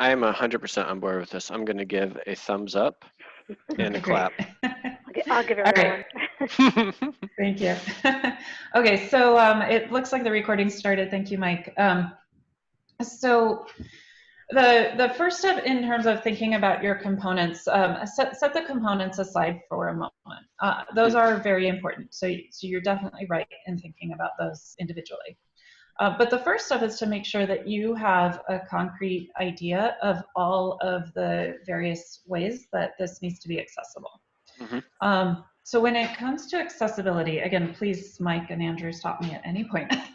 I am 100% on board with this. I'm going to give a thumbs up and a clap. great. I'll give All everyone. right. Thank you. okay, so um, it looks like the recording started. Thank you, Mike. Um, so the the first step in terms of thinking about your components, um, set set the components aside for a moment. Uh, those are very important. So so you're definitely right in thinking about those individually. Uh, but the first step is to make sure that you have a concrete idea of all of the various ways that this needs to be accessible. Mhm. Um, so when it comes to accessibility, again, please, Mike and Andrew, stop me at any point.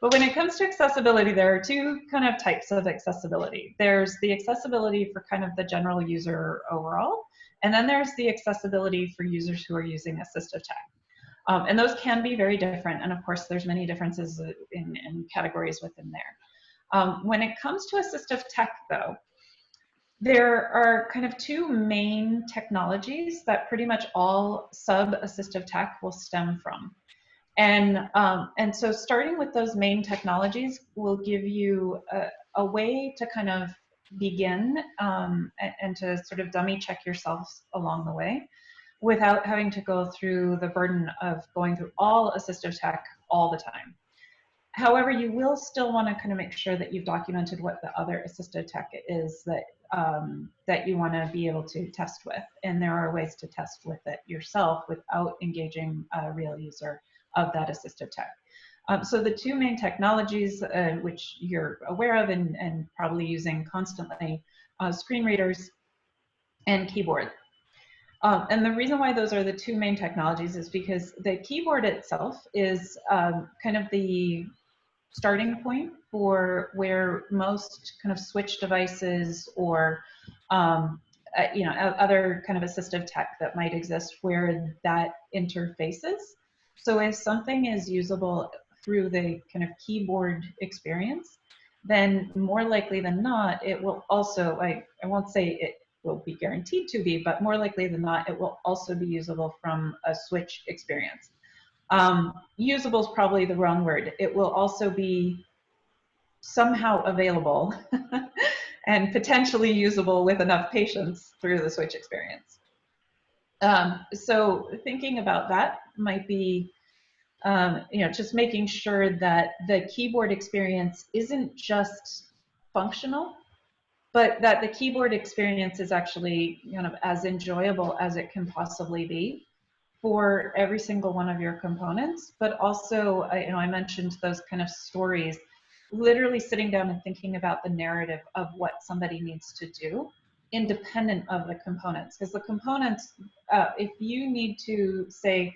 but when it comes to accessibility, there are two kind of types of accessibility. There's the accessibility for kind of the general user overall, and then there's the accessibility for users who are using assistive tech. Um, and those can be very different. And of course, there's many differences in, in categories within there. Um, when it comes to assistive tech, though, there are kind of two main technologies that pretty much all sub-assistive tech will stem from. And, um, and so starting with those main technologies will give you a, a way to kind of begin um, and, and to sort of dummy check yourselves along the way without having to go through the burden of going through all assistive tech all the time. However, you will still want to kind of make sure that you've documented what the other assistive tech is that um, that you want to be able to test with, and there are ways to test with it yourself without engaging a real user of that assistive tech. Um, so the two main technologies uh, which you're aware of and, and probably using constantly, uh, screen readers and keyboard. Um, and the reason why those are the two main technologies is because the keyboard itself is um, kind of the starting point for where most kind of switch devices or um, uh, you know other kind of assistive tech that might exist where that interfaces. So if something is usable through the kind of keyboard experience, then more likely than not, it will also, I, I won't say it will be guaranteed to be, but more likely than not, it will also be usable from a switch experience. Um, usable is probably the wrong word. It will also be somehow available and potentially usable with enough patience through the switch experience. Um, so thinking about that might be, um, you know, just making sure that the keyboard experience isn't just functional, but that the keyboard experience is actually kind of as enjoyable as it can possibly be for every single one of your components. But also, I, you know, I mentioned those kind of stories, literally sitting down and thinking about the narrative of what somebody needs to do independent of the components. Because the components, uh, if you need to say,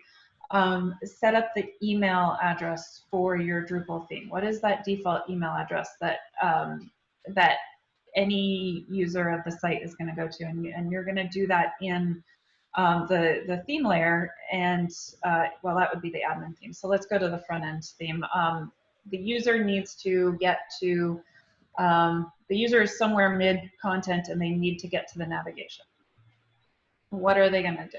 um, set up the email address for your Drupal theme. What is that default email address that um, that any user of the site is going to go to, and, you, and you're going to do that in um, the the theme layer, and uh, well, that would be the admin theme. So let's go to the front end theme. Um, the user needs to get to um, the user is somewhere mid content, and they need to get to the navigation. What are they going to do?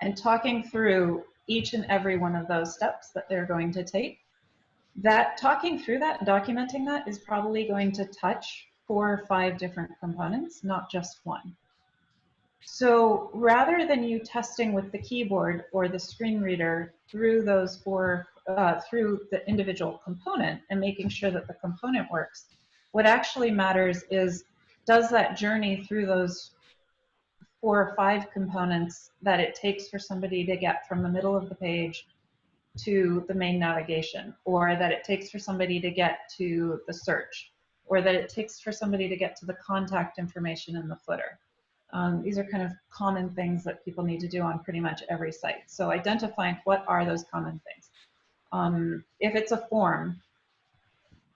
And talking through each and every one of those steps that they're going to take. That talking through that, and documenting that is probably going to touch four or five different components, not just one. So rather than you testing with the keyboard or the screen reader through those four, uh, through the individual component and making sure that the component works, what actually matters is does that journey through those four or five components that it takes for somebody to get from the middle of the page to the main navigation, or that it takes for somebody to get to the search, or that it takes for somebody to get to the contact information in the footer. Um, these are kind of common things that people need to do on pretty much every site. So identifying what are those common things. Um, if it's a form,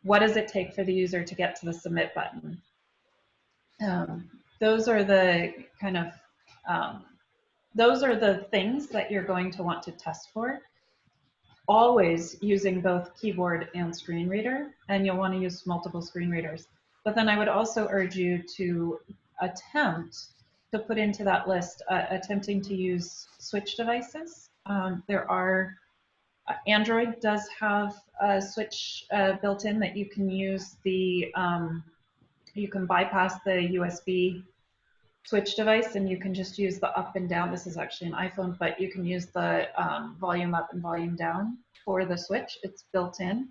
what does it take for the user to get to the submit button? Um, those are the kind of um, those are the things that you're going to want to test for always using both keyboard and screen reader and you'll want to use multiple screen readers. But then i would also urge you to attempt to put into that list uh, attempting to use switch devices. Um, there are uh, android does have a switch uh, built in that you can use the um, you can bypass the USB switch device and you can just use the up and down. This is actually an iPhone, but you can use the um, volume up and volume down for the switch. It's built in.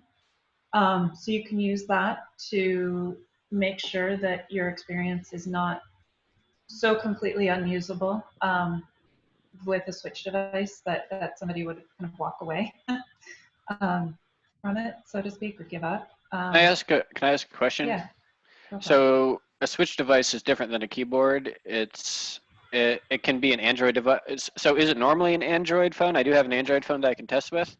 Um, so you can use that to make sure that your experience is not so completely unusable um, with a switch device that, that somebody would kind of walk away um, from it, so to speak, or give up. Um, Can I ask a, can I ask a question? Yeah. go for it. So a switch device is different than a keyboard. It's, it, it can be an Android device. So is it normally an Android phone? I do have an Android phone that I can test with.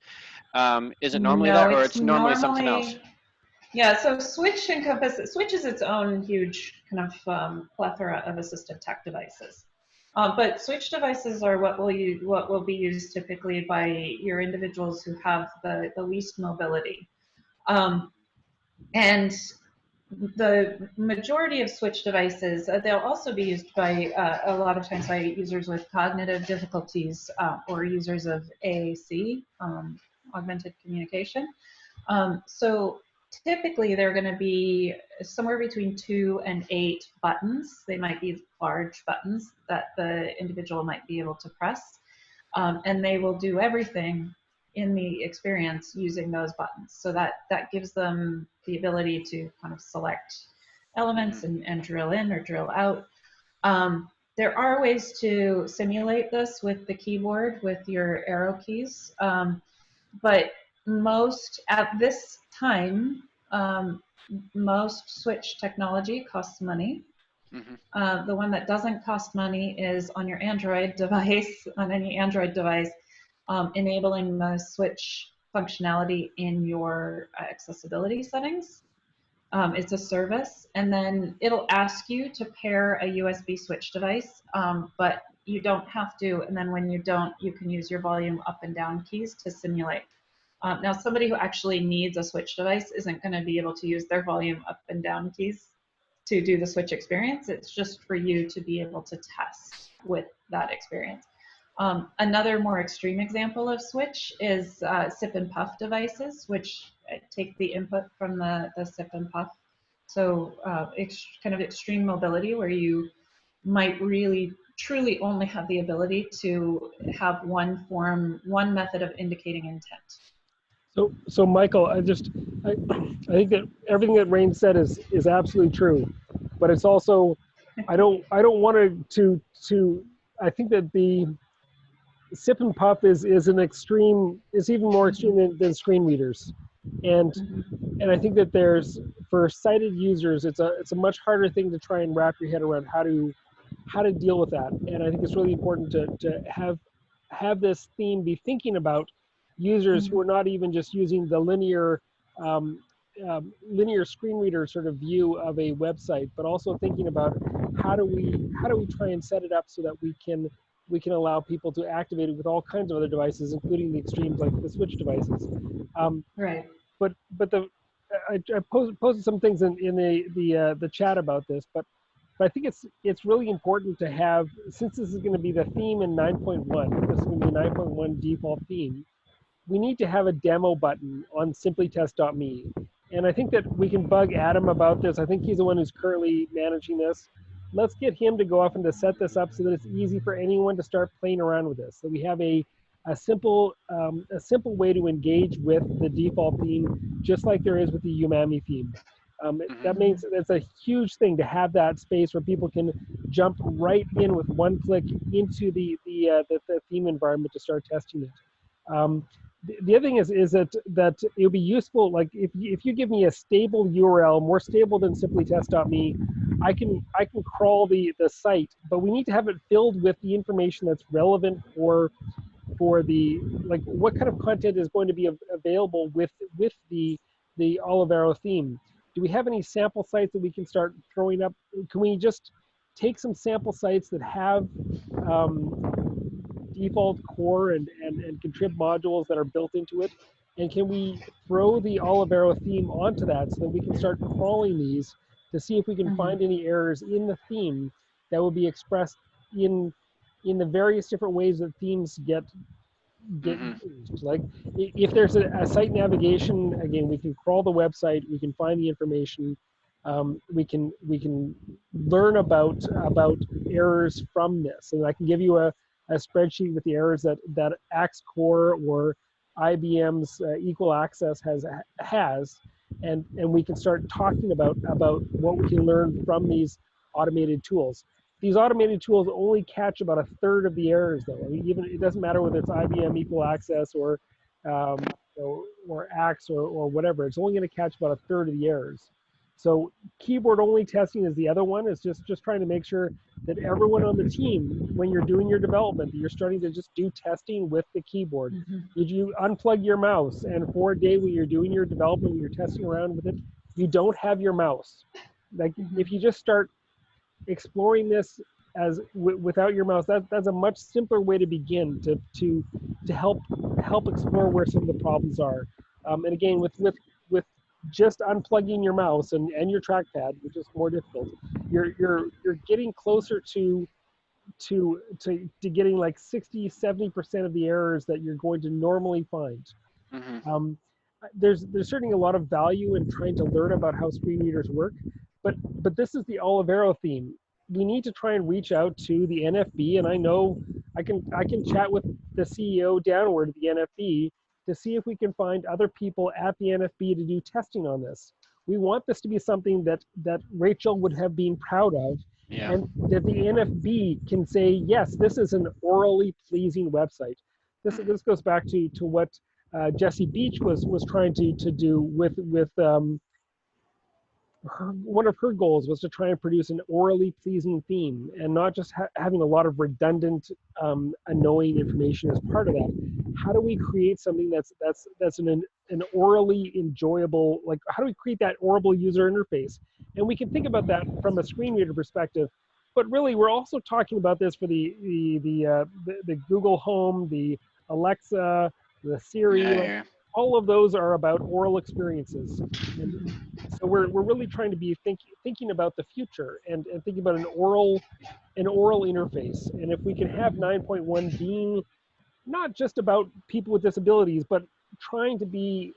Um, is it normally No, that or it's normally something else? Yeah, so Switch encompasses, Switch is its own huge kind of um, plethora of assistive tech devices. Uh, but Switch devices are what will you what will be used typically by your individuals who have the, the least mobility. Um, and the majority of switch devices, uh, they'll also be used by uh, a lot of times by users with cognitive difficulties uh, or users of AAC, um, augmented communication. Um, so typically they're going to be somewhere between two and eight buttons. They might be large buttons that the individual might be able to press. Um, and they will do everything in the experience using those buttons. So that, that gives them the ability to kind of select elements and, and drill in or drill out. Um, there are ways to simulate this with the keyboard with your arrow keys. Um, but most, at this time, um, most switch technology costs money. Mhm. Uh, the one that doesn't cost money is on your Android device, on any Android device, um, enabling the switch functionality in your uh, accessibility settings. Um, it's a service, and then it'll ask you to pair a USB switch device, um, but you don't have to. And then when you don't, you can use your volume up and down keys to simulate. Um, now, somebody who actually needs a switch device isn't going to be able to use their volume up and down keys to do the switch experience. It's just for you to be able to test with that experience. Um, another more extreme example of switch is uh, sip and puff devices, which uh, take the input from the, the sip and puff. So uh, kind of extreme mobility where you might really truly only have the ability to have one form, one method of indicating intent. So, so Michael, I just, I, I think that everything that Rain said is is absolutely true, but it's also, I don't, I don't want to to. I think that the sip and puff is is an extreme, is even more extreme than, than screen readers, and and I think that there's for sighted users, it's a it's a much harder thing to try and wrap your head around how to how to deal with that, and I think it's really important to to have have this theme be thinking about users who are not even just using the linear um, um, linear screen reader sort of view of a website, but also thinking about how do we how do we try and set it up so that we can we can allow people to activate it with all kinds of other devices, including the extremes like the switch devices. Um, Right. but but the I, I posed, posted some things in, in the the uh, the chat about this, but but I think it's it's really important to have since this is going to be the theme in 9.1. This is going to be a 9.1 default theme. We need to have a demo button on simplytest.me, and I think that we can bug Adam about this. I think he's the one who's currently managing this. Let's get him to go off and to set this up so that it's easy for anyone to start playing around with this. So we have a a simple um, a simple way to engage with the default theme, just like there is with the Umami theme. Um, Mhm. That means it's a huge thing to have that space where people can jump right in with one click into the the uh, the, the theme environment to start testing it. Um, the, the other thing is is that that it'll be useful. Like if you, if you give me a stable URL, more stable than simplytest.me, I can I can crawl the the site, but we need to have it filled with the information that's relevant for for the like what kind of content is going to be av- available with with the the Olivero theme. Do we have any sample sites that we can start throwing up? Can we just take some sample sites that have um, default core and, and, and contrib modules that are built into it? And can we throw the Olivero theme onto that so that we can start crawling these to see if we can Mhm. find any errors in the theme that will be expressed in in the various different ways that themes get get Mhm. used. Like if there's a, a site navigation, again, we can crawl the website, we can find the information. um, we can we can learn about about errors from this. And I can give you a, a spreadsheet with the errors that that Axe Core or IBM's uh, Equal Access has has, and and we can start talking about about what we can learn from these automated tools. These automated tools only catch about a third of the errors, though. I mean, even it doesn't matter whether it's IBM Equal Access or um, or, or Axe or, or whatever. It's only going to catch about a third of the errors. So keyboard only testing is the other one. It's just just trying to make sure that everyone on the team, when you're doing your development, you're starting to just do testing with the keyboard. Mm-hmm. Did you unplug your mouse and for a day when you're doing your development, when you're testing around with it, you don't have your mouse. Like Mhm. if you just start exploring this as w- without your mouse, that that's a much simpler way to begin to to to help help explore where some of the problems are. Um, and again, with with just unplugging your mouse and, and your trackpad, which is more difficult, you're you're you're getting closer to to to to getting like 60 70 percent of the errors that you're going to normally find Mhm. um, there's there's certainly a lot of value in trying to learn about how screen readers work, but but this is the Olivero theme. We need to try and reach out to the NFB, and I know I can I can chat with the CEO downward at the NFB to see if we can find other people at the NFB to do testing on this. We want this to be something that that Rachel would have been proud of, Yeah. and that the NFB can say, yes, this is an orally pleasing website. This this goes back to to what uh, Jesse Beach was was trying to to do with with um, her, one of her goals was to try and produce an orally pleasing theme and not just ha- having a lot of redundant um, annoying information as part of that how do we create something that's that's that's an an orally enjoyable like how do we create that orable user interface and we can think about that from a screen reader perspective but really we're also talking about this for the the the uh, the, the google home the alexa the siri Yeah, yeah. all of those are about oral experiences. And so we're, we're really trying to be think, thinking about the future and, and thinking about an oral an oral interface. And if we can have 9.1 being not just about people with disabilities, but trying to be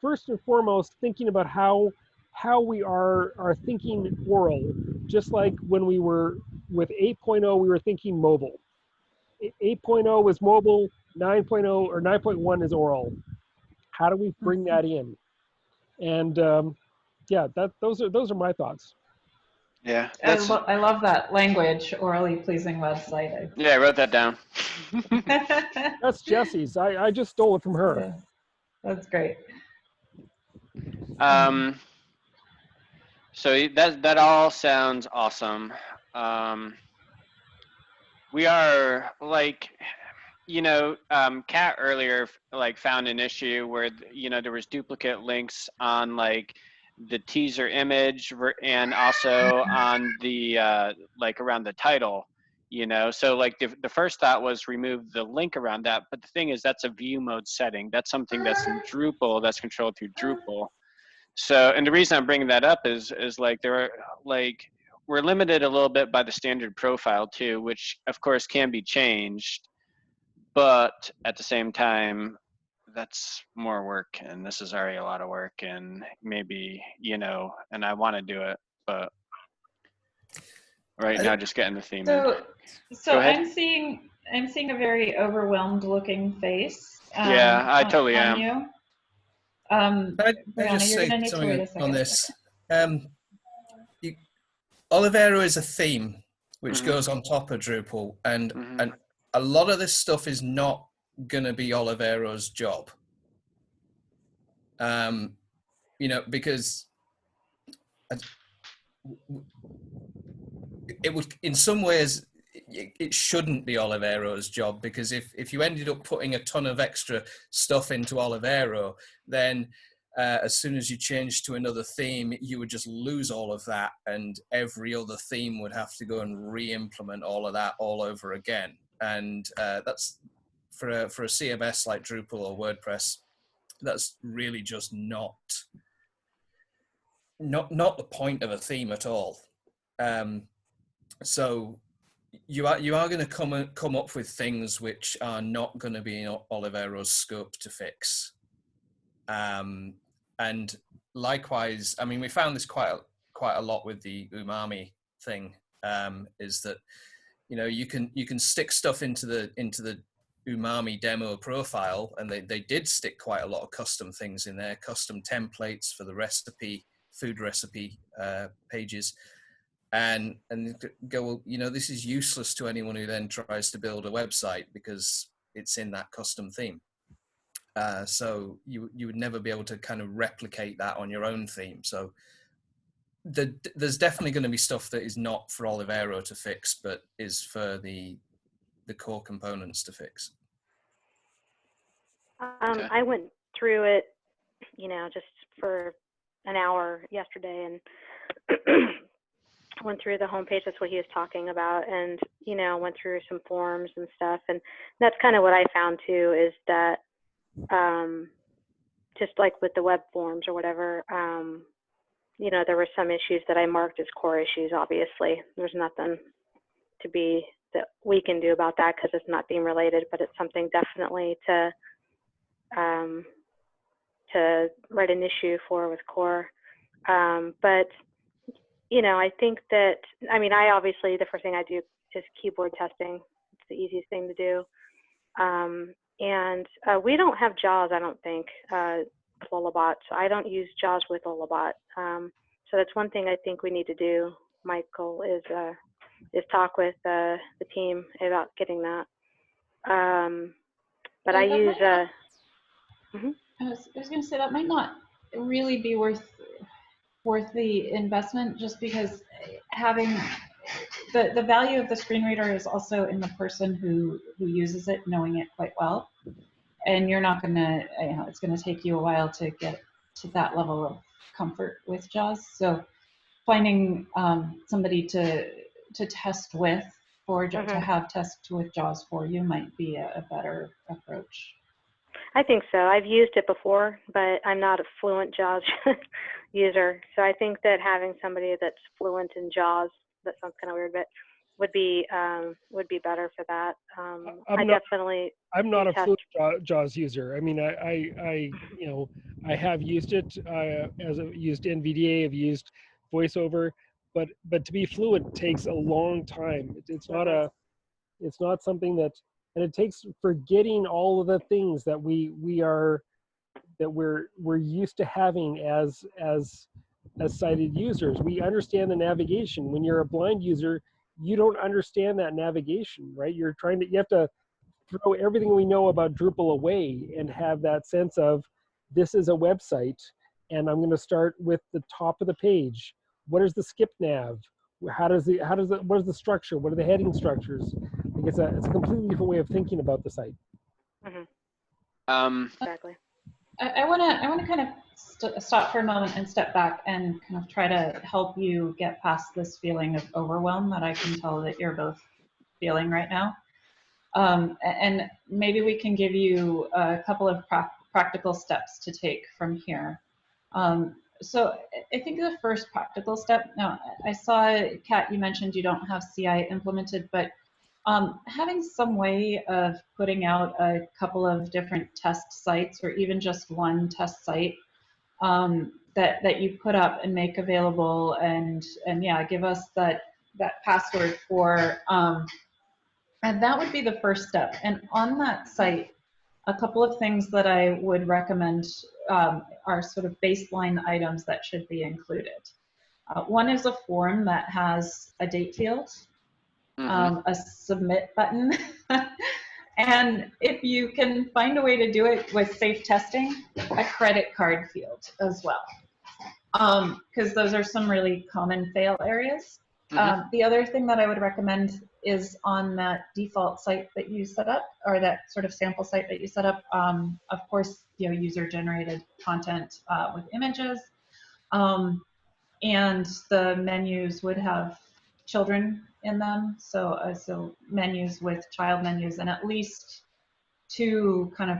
first and foremost thinking about how how we are are thinking oral, just like when we were with 8.0, we were thinking mobile. 8.0 was mobile, 9.0 or 9.1 is oral. How do we bring that in? And um, yeah, that those are those are my thoughts. Yeah. I, lo- I love that language, orally pleasing website. yeah, I wrote that down. That's Jesse's. I, I just stole it from her. Yeah, That's great. Um, so that that all sounds awesome. Um, we are like, you know, um, Kat earlier like found an issue where you know there was duplicate links on like the teaser image and also on the uh, like around the title. You know, so like the, the first thought was remove the link around that, but the thing is that's a view mode setting. That's something that's in Drupal that's controlled through Drupal. So, and the reason I'm bringing that up is, is like there are like we're limited a little bit by the standard profile too, which of course can be changed, but at the same time, that's more work, and this is already a lot of work, and maybe you know, and I want to do it, but right now just getting the theme. in. So, so I'm seeing, I'm seeing a very overwhelmed looking face. um, Yeah, I totally on am. you. Um, I, I just say gonna need to wait a something on this? Um, you, Olivero is a theme which Mhm. goes on top of Drupal, and Mhm. and a lot of this stuff is not going to be Olivero's job. Um, you know, because it would, in some ways, it, shouldn't be Olivero's job because if if you ended up putting a ton of extra stuff into Olivero, then uh, as soon as you change to another theme, you would just lose all of that, and every other theme would have to go and re-implement all of that all over again. And uh, that's for a for a CMS like Drupal or WordPress, that's really just not not not the point of a theme at all. Um, so you are you are going to come come up with things which are not going to be in Olivero's scope to fix. Um, and likewise, I mean, we found this quite a, quite a lot with the umami thing. Um, is that you know you can you can stick stuff into the into the umami demo profile and they, they did stick quite a lot of custom things in there custom templates for the recipe food recipe uh, pages. And and go well you know this is useless to anyone who then tries to build a website because it's in that custom theme. Uh, so you you would never be able to kind of replicate that on your own theme. So the, there's definitely going to be stuff that is not for Olivero to fix, but is for the the core components to fix. Um, Okay. I went through it, you know, just for an hour yesterday and went through the homepage. That's what he was talking about, and you know, went through some forms and stuff. And that's kind of what I found too is that, um, just like with the web forms or whatever, um, you know, there were some issues that I marked as core issues. Obviously, there's nothing to be that we can do about that because it's not theme related, but it's something definitely to um, to write an issue for with core. Um, but you know, I think that I mean, I obviously the first thing I do is keyboard testing. It's the easiest thing to do. Um, and uh, we don't have JAWS, I don't think, uh, Lullabot. So I don't use JAWS with Lullabot. Um, so that's one thing I think we need to do, Michael, is uh, is talk with uh, the team about getting that. Um, but Yeah, I that use might uh, not- I was, I was going to say that might not really be worth worth the investment, just because having the the value of the screen reader is also in the person who who uses it, knowing it quite well, and you're not going to, you know, it's going to take you a while to get to that level of comfort with JAWS. So finding um, somebody to to test with or to Mhm. have test with JAWS for you might be a, a better approach. I think so. I've used it before, but I'm not a fluent JAWS user. So I think that having somebody that's fluent in JAWS, that sounds kind of weird, but would be um, would be better for that. Um, I'm I not- definitely I'm not a test. fluent JAWS user. I mean, I, I, I, you know, I have used it uh, as I've used NVDA, I've used VoiceOver, but but to be fluent takes a long time. It, it's not a, it's not something that, and it takes forgetting all of the things that we we are, that we're we're used to having as as as sighted users. We understand the navigation. When you're a blind user, you don't understand that navigation, right? You're trying to, you have to throw everything we know about Drupal away and have that sense of this is a website and I'm going to start with the top of the page. What is the skip nav? How does the how does the what is the structure? What are the heading structures? Like it's a it's a completely different way of thinking about the site. Um, exactly. I want to I want to kind of st- stop for a moment and step back and kind of try to help you get past this feeling of overwhelm that I can tell that you're both feeling right now. Um, and maybe we can give you a couple of prac practical steps to take from here. Um, so I- think the first practical step. Now I saw Kat, you mentioned you don't have CI implemented, but um, having some way of putting out a couple of different test sites or even just one test site um, that, that you put up and make available and, and yeah, give us that, that password for, um, and that would be the first step. And on that site, a couple of things that I would recommend um, are sort of baseline items that should be included. Uh, one is a form that has a date field mhm. um, a submit button. and if you can find a way to do it with safe testing, a credit card field as well. Because those are some really common fail areas. Mhm. Um, the other thing that I would recommend is on that default site that you set up, or that sort of sample site that you set up. Um, of course, you know, user-generated content uh, with images, um, and the menus would have children in them. So, uh, so menus with child menus, and at least two kind of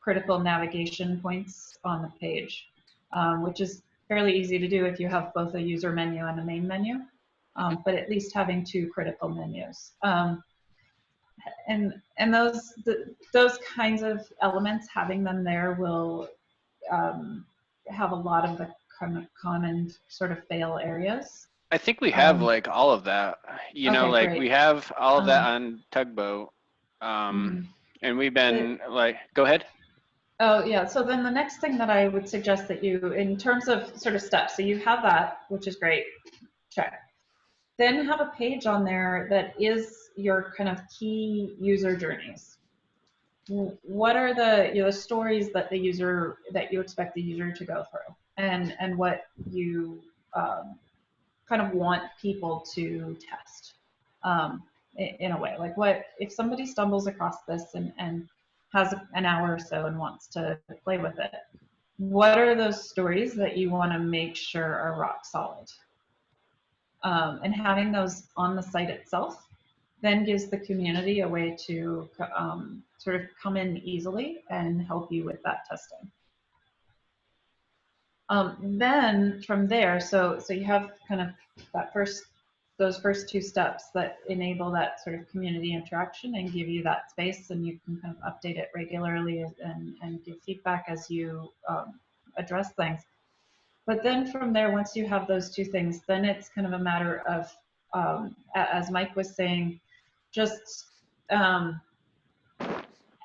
critical navigation points on the page, um, which is fairly easy to do if you have both a user menu and a main menu um, but at least having two critical menus. Um, and and those the, those kinds of elements, having them there will um, have a lot of the com- common sort of fail areas. I think we have Um, like all of that. You know, like great. we have all of that Um, on Tugboat. Um, Mhm. and we've been like, go ahead. Oh, yeah. So then the next thing that I would suggest that you, in terms of sort of steps, so you have that, which is great. Check. Then have a page on there that is your kind of key user journeys. What are the you know the stories that the user that you expect the user to go through, and and what you um, kind of want people to test um, i- in a way. Like what if somebody stumbles across this and and has an hour or so and wants to play with it. What are those stories that you want to make sure are rock solid? Um, and having those on the site itself then gives the community a way to um, sort of come in easily and help you with that testing. Um, then from there, so so you have kind of that first those first two steps that enable that sort of community interaction and give you that space and you can kind of update it regularly and, and give feedback as you um, address things. But then from there, once you have those two things, then it's kind of a matter of, um, as Mike was saying, just um,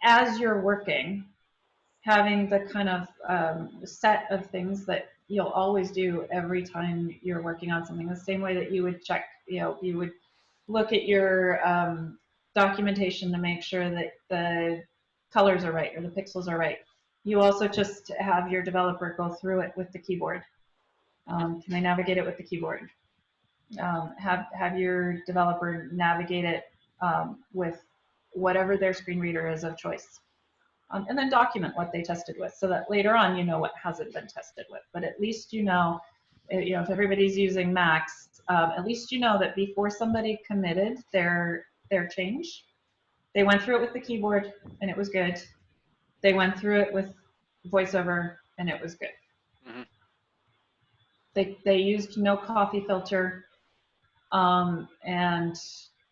as you're working, having the kind of um, set of things that you'll always do every time you're working on something the same way that you would check you know you would look at your um, documentation to make sure that the colors are right or the pixels are right you also just have your developer go through it with the keyboard. Um, can they navigate it with the keyboard? Um, have have your developer navigate it um, with whatever their screen reader is of choice. Um, and then document what they tested with so that later on you know what hasn't been tested with. But at least you know uh, you know if everybody's using Macs um, at least you know that before somebody committed their their change they went through it with the keyboard and it was good they went through it with voiceover and it was good Mhm. they they used NoCoffee filter um, and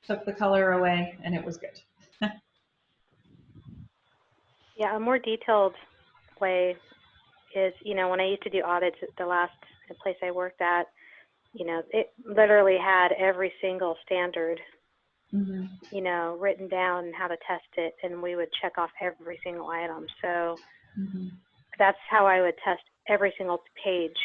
took the color away and it was good Yeah, a more detailed way is, you know, when I used to do audits at the last place I worked at, you know, it literally had every single standard, hmm you know, written down how to test it, and we would check off every single item. So hmm that's how I would test every single page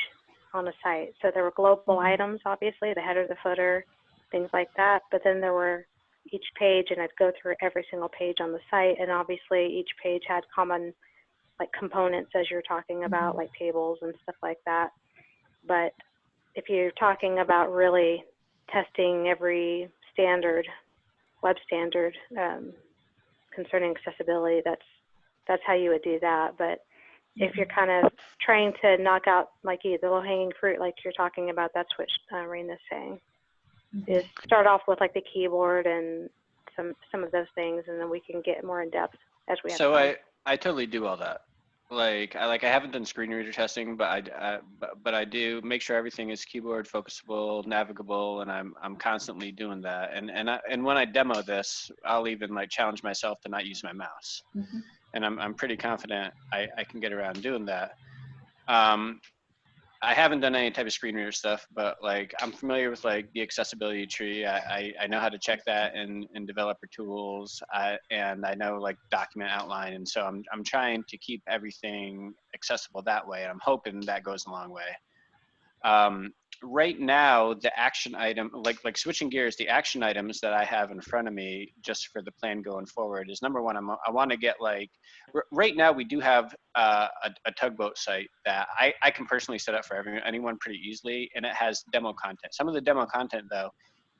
on the site. So there were global Mhm. items, obviously, the header, the footer, things like that. But then there were each page, and I'd go through every single page on the site, and obviously each page had common like components as you're talking about, like tables and stuff like that. But if you're talking about really testing every standard, web standard um, concerning accessibility, that's that's how you would do that. But if you're kind of trying to knock out like the low hanging fruit like you're talking about that's what uh, Rena's saying is start off with like the keyboard and some some of those things and then we can get more in depth as we have So time. I, I totally do all that. Like I like I haven't done screen reader testing, but I, I but, but I do make sure everything is keyboard focusable, navigable, and I'm I'm constantly doing that. And and I, and when I demo this, I'll even like challenge myself to not use my mouse. Mhm. And I'm I'm pretty confident I, I can get around doing that. Um, I haven't done any type of screen reader stuff, but like I'm familiar with like the accessibility tree. I, I, I know how to check that in, in developer tools, I, and I know like document outline, and so I'm I'm trying to keep everything accessible that way. And I'm hoping that goes a long way. Um, right now, the action item, like like switching gears, the action items that I have in front of me just for the plan going forward is number one. I'm, I want to get like r- right now we do have uh, a, a tugboat site that I, I can personally set up for everyone, anyone pretty easily, and it has demo content. Some of the demo content though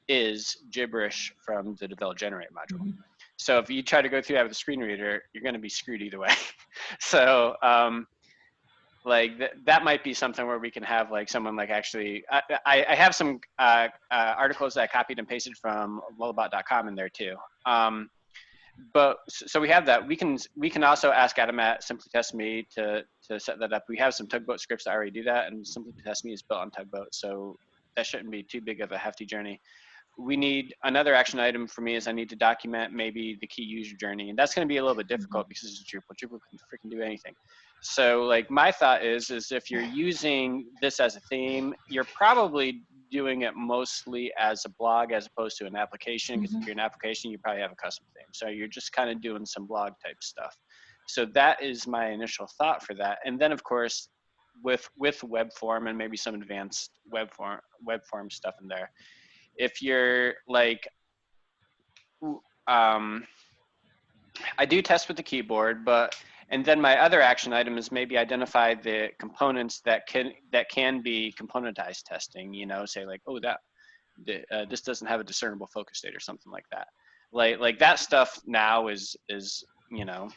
is gibberish from the develop generate module. Mhm. So if you try to go through that with a screen reader, you're going to be screwed either way. so um, like th- that might be something where we can have like someone like actually I, I, I have some uh, uh, articles that I copied and pasted from lullabot.com in there too. Um, but so we have that. We can we can also ask Adam at Simply Test Me to to set that up. We have some tugboat scripts that already do that, and Simply Test Me is built on tugboat, so that shouldn't be too big of a hefty journey. we need another action item for me is I need to document maybe the key user journey, and that's going to be a little bit difficult because it's Drupal. Drupal can freaking do anything. So like my thought is, is if you're using this as a theme, you're probably doing it mostly as a blog as opposed to an application. Because if you're an application, you probably have a custom theme. So you're just kind of doing some blog type stuff. So that is my initial thought for that. And then of course, with with web form and maybe some advanced web form web form stuff in there. If you're like, um, I do test with the keyboard, but and then my other action item is maybe identify the components that can that can be componentized testing. You know, say like, oh, that the, uh, this doesn't have a discernible focus state or something like that. Like like that stuff now is is you know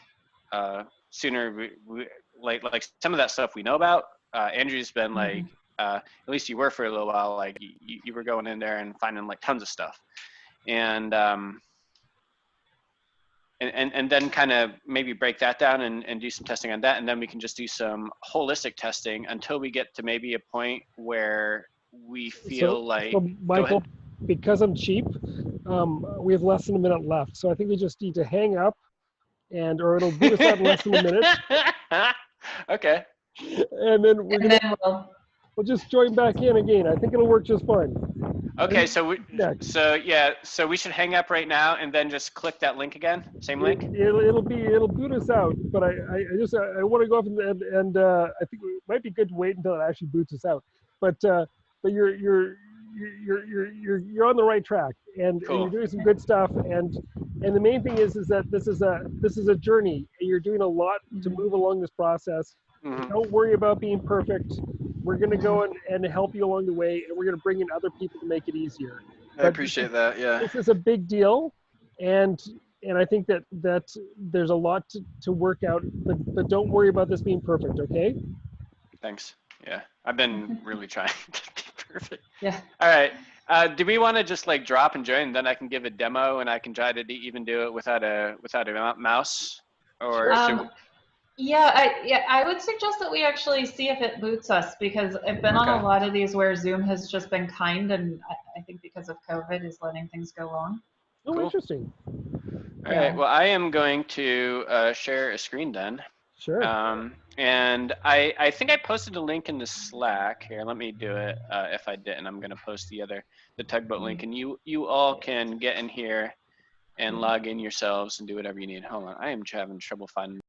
uh, sooner we, we, like like some of that stuff we know about. Uh, Andrew's been like uh, at least you were for a little while. Like you, you were going in there and finding like tons of stuff, and um, and, and, and then kind of maybe break that down and, and do some testing on that. And then we can just do some holistic testing until we get to maybe a point where we feel So- like, So Michael, because I'm cheap, um, we have less than a minute left. So I think we just need to hang up and, or it'll boot us out in less than a minute. okay. And then we're And gonna, then we'll, we'll just join back in again. I think it'll work just fine. Okay. So we, so yeah, so we should hang up right now and then just click that link again. Same link. It, will it'll be, it'll boot us out, but I, I, I just, I, want to go up and, and, and uh, I think it might be good to wait until it actually boots us out. But, uh, but you're, you're, you're, you're, you're, you're on the right track and, and you're doing some good stuff. And, and the main thing is, is that this is a, this is a journey. and You're doing a lot to Mhm. move along this process. Mhm. Don't worry about being perfect. We're going to go and, and help you along the way, and we're going to bring in other people to make it easier. I appreciate that. Yeah. This is a big deal, and and I think that that there's a lot to, to work out. But but don't worry about this being perfect. Okay. Thanks. Yeah. I've been really trying to be perfect. yeah. All right. Uh, do we want to just like drop and join? Then I can give a demo, and I can try to d- even do it without a without a mouse. Or should Um, yeah, I yeah, I would suggest that we actually see if it boots us because I've been on a lot of these where Zoom has just been kind and I, I think because of COVID is letting things go wrong. Oh, Cool. interesting. all right. yeah. Well, I am going to uh, share a screen then. Sure. Um, and I I think I posted a link in the Slack here. Let me do it. Uh, if I didn't, I'm gonna post the other the tugboat link, and you you all can get in here and log in yourselves and do whatever you need. Hold on, I am having trouble finding.